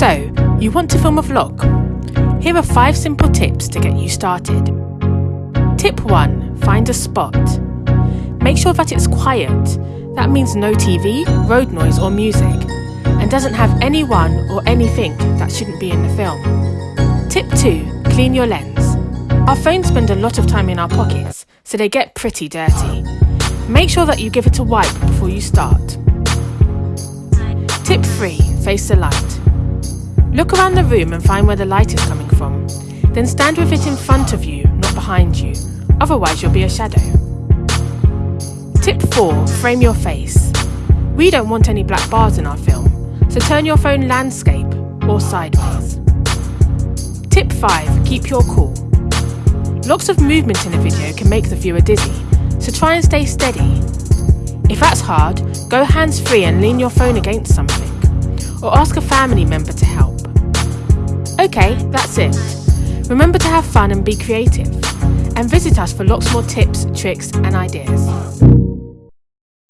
So, you want to film a vlog? Here are 5 simple tips to get you started. Tip 1 Find a spot. Make sure that it's quiet. That means no TV, road noise, or music, and doesn't have anyone or anything that shouldn't be in the film. Tip 2 Clean your lens. Our phones spend a lot of time in our pockets, so they get pretty dirty. Make sure that you give it a wipe before you start. Tip 3 Face the light. Look around the room and find where the light is coming from. Then stand with it in front of you, not behind you. Otherwise, you'll be a shadow. Tip 4 Frame your face. We don't want any black bars in our film, so turn your phone landscape or sideways. Tip 5 Keep your cool. Lots of movement in a video can make the viewer dizzy, so try and stay steady. If that's hard, go hands free and lean your phone against something, or ask a family member to help. Okay, that's it. Remember to have fun and be creative. And visit us for lots more tips, tricks, and ideas.